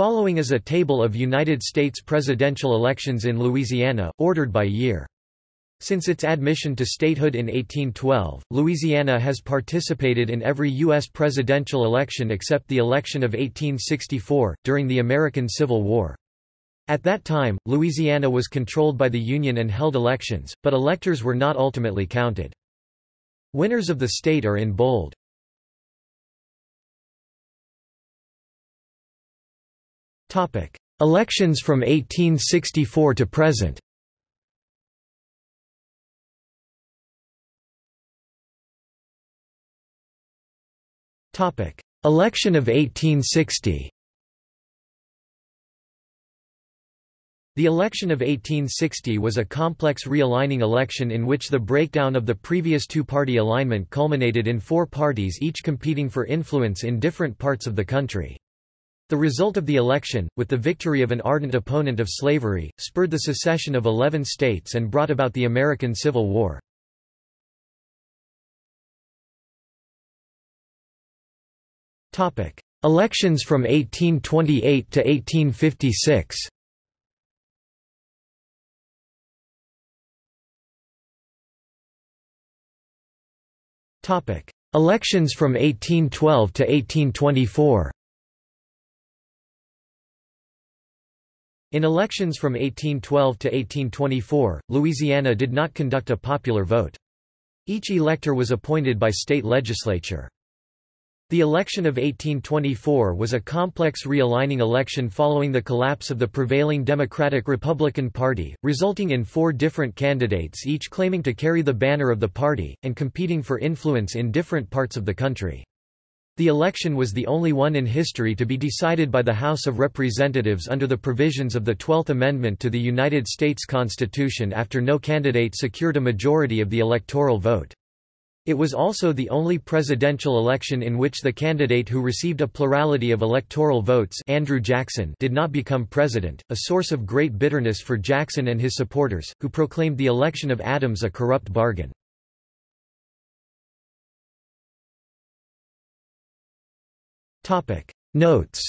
Following is a table of United States presidential elections in Louisiana, ordered by year. Since its admission to statehood in 1812, Louisiana has participated in every U.S. presidential election except the election of 1864, during the American Civil War. At that time, Louisiana was controlled by the Union and held elections, but electors were not ultimately counted. Winners of the state are in bold. Elections from 1864 to present. Election of 1860 The election of 1860 was a complex realigning election in which the breakdown of the previous two-party alignment culminated in four parties each competing for influence in different parts of the country. The result of the election, with the victory of an ardent opponent of slavery, spurred the secession of eleven states and brought about the American Civil War. Elections from 1828 to 1856 Elections from 1812 to 1824 In elections from 1812 to 1824, Louisiana did not conduct a popular vote. Each elector was appointed by state legislature. The election of 1824 was a complex realigning election following the collapse of the prevailing Democratic-Republican Party, resulting in four different candidates each claiming to carry the banner of the party, and competing for influence in different parts of the country. The election was the only one in history to be decided by the House of Representatives under the provisions of the Twelfth Amendment to the United States Constitution after no candidate secured a majority of the electoral vote. It was also the only presidential election in which the candidate who received a plurality of electoral votes Andrew Jackson did not become president, a source of great bitterness for Jackson and his supporters, who proclaimed the election of Adams a corrupt bargain. Notes